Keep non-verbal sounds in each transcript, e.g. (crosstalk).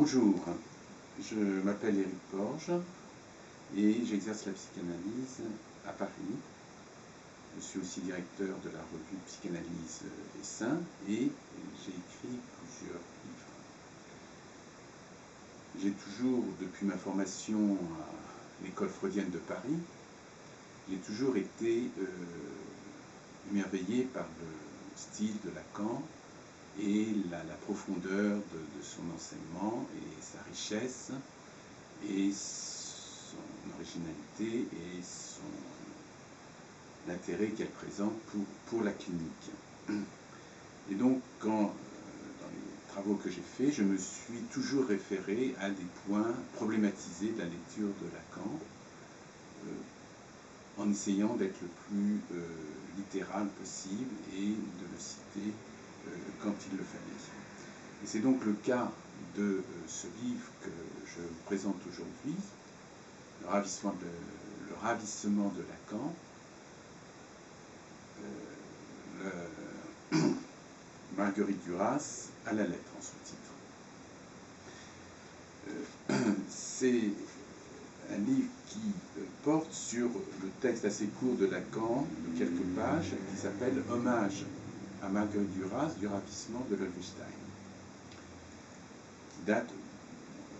Bonjour, je m'appelle Éric Porge et j'exerce la psychanalyse à Paris. Je suis aussi directeur de la revue Psychanalyse et Saints et j'ai écrit plusieurs livres. J'ai toujours, depuis ma formation à l'école freudienne de Paris, j'ai toujours été euh, émerveillé par le style de Lacan et la, profondeur de, son enseignement et sa richesse et son originalité et son l'intérêt qu'elle présente pour, pour la clinique. Et donc, quand, euh, dans les travaux que j'ai faits, je me suis toujours référé à des points problématisés de la lecture de Lacan, euh, en essayant d'être le plus euh, littéral possible et de le citer quand il le fallait. Et c'est donc le cas de ce livre que je vous présente aujourd'hui, le ravissement de, Lacan, le (clears throat) Marguerite Duras à la lettre en sous-titre. Euh, (clears throat) c'est un livre qui euh, porte sur le texte assez court de Lacan, de quelques pages, qui s'appelle Hommage à Marguerite Duras du ravissement de Lolvestein, qui date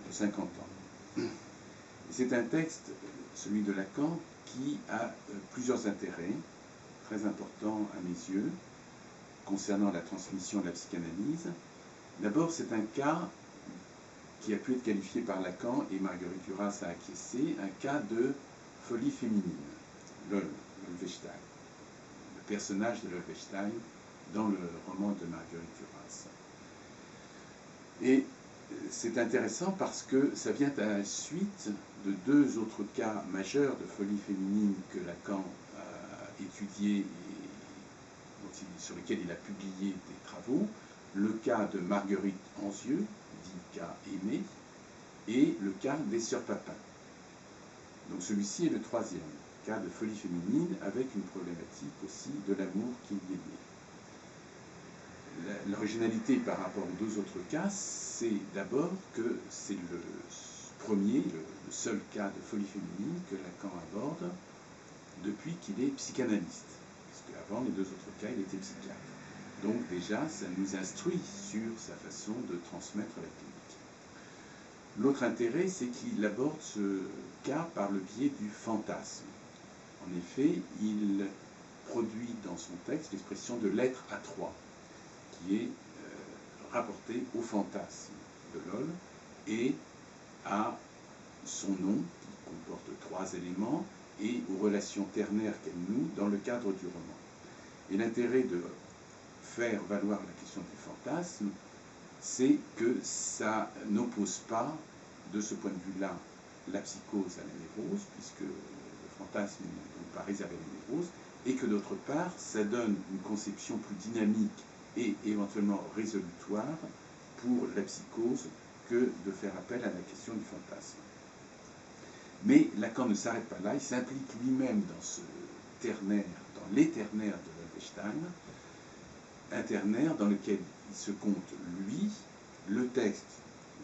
de 50 ans. C'est un texte, celui de Lacan, qui a euh, plusieurs intérêts très importants à mes yeux concernant la transmission de la psychanalyse. D'abord, c'est un cas qui a pu être qualifié par Lacan et Marguerite Duras a acquiescé, un cas de folie féminine, Lolvestein, le personnage de Lolvestein dans le roman de Marguerite Duras. Et c'est intéressant parce que ça vient à la suite de deux autres cas majeurs de folie féminine que Lacan a étudiés et sur lesquels il a publié des travaux. Le cas de Marguerite Anzieux, dit cas aimé, et le cas des sœurs Papin. Donc celui-ci est le troisième cas de folie féminine avec une problématique aussi de l'amour qui y est né l'originalité par rapport aux deux autres cas, c'est d'abord que c'est le premier, le, seul cas de folie féminine que Lacan aborde depuis qu'il est psychanalyste. Parce qu'avant, les deux autres cas, il était psychiatre. Donc déjà, ça nous instruit sur sa façon de transmettre la clinique. L'autre intérêt, c'est qu'il aborde ce cas par le biais du fantasme. En effet, il produit dans son texte l'expression de l'être à trois qui est euh, rapporté au fantasme de Lol et à son nom, qui comporte trois éléments, et aux relations ternaires qu'elle noue dans le cadre du roman. Et l'intérêt de faire valoir la question du fantasme, c'est que ça n'oppose pas, de ce point de vue-là, la psychose à la névrose, puisque le fantasme n'est pas réservé à la névrose, et que d'autre part, ça donne une conception plus dynamique et éventuellement résolutoire pour la psychose que de faire appel à la question du fantasme. Mais Lacan ne s'arrête pas là, il s'implique lui-même dans ce ternaire, dans l'éternaire de Wittgenstein, un ternaire dans lequel il se compte lui, le texte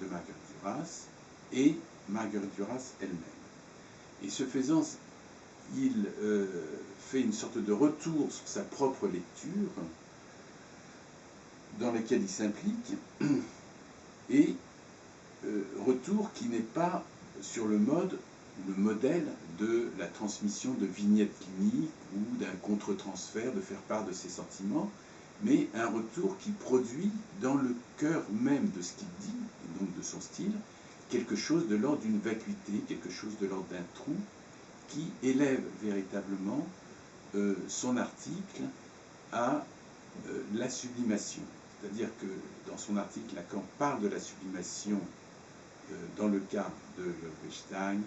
de Marguerite Duras et Marguerite Duras elle-même. Et ce faisant, il euh, fait une sorte de retour sur sa propre lecture, dans lesquels il s'implique, (clears throat) et euh, retour qui n'est pas sur le mode, le modèle de la transmission de vignettes cliniques ou d'un contre-transfert, de faire part de ses sentiments, mais un retour qui produit dans le cœur même de ce qu'il dit, et donc de son style, quelque chose de l'ordre d'une vacuité, quelque chose de l'ordre d'un trou, qui élève véritablement euh, son article à euh, la sublimation. C'est-à-dire que dans son article, Lacan parle de la sublimation euh, dans le cas de Wittgenstein,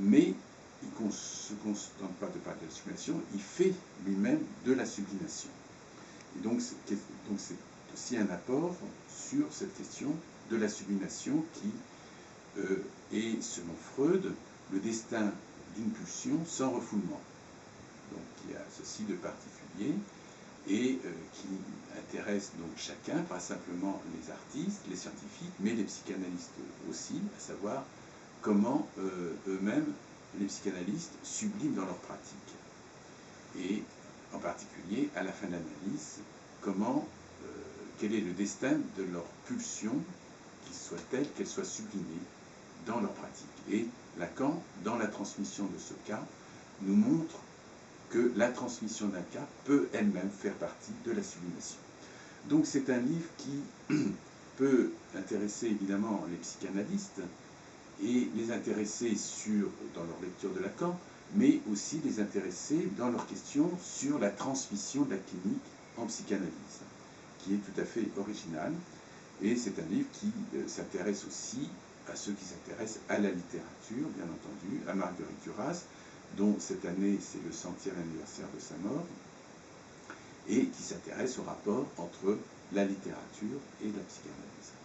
mais il ne se contente pas de parler de la sublimation, il fait lui-même de la sublimation. Et donc c'est aussi un apport sur cette question de la sublimation qui euh, est, selon Freud, le destin d'une pulsion sans refoulement. Donc il y a ceci de particulier. Et euh, qui intéresse donc chacun, pas simplement les artistes, les scientifiques, mais les psychanalystes aussi, à savoir comment euh, eux-mêmes, les psychanalystes, subliment dans leur pratique. Et en particulier, à la fin de l'analyse, comment, euh, quel est le destin de leur pulsion, qui soit telle qu'elle soit sublimée dans leur pratique. Et Lacan, dans la transmission de ce cas, nous montre que la transmission d'un cas peut elle-même faire partie de la sublimation. Donc c'est un livre qui (clears throat) peut intéresser évidemment les psychanalystes et les intéresser sur, dans leur lecture de Lacan, mais aussi les intéresser dans leur question sur la transmission de la clinique en psychanalyse, qui est tout à fait original. Et c'est un livre qui euh, s'intéresse aussi à ceux qui s'intéressent à la littérature, bien entendu, à Marguerite Duras, dont cette année c'est le centième anniversaire de sa mort, et qui s'intéresse au rapport entre la littérature et la psychanalyse.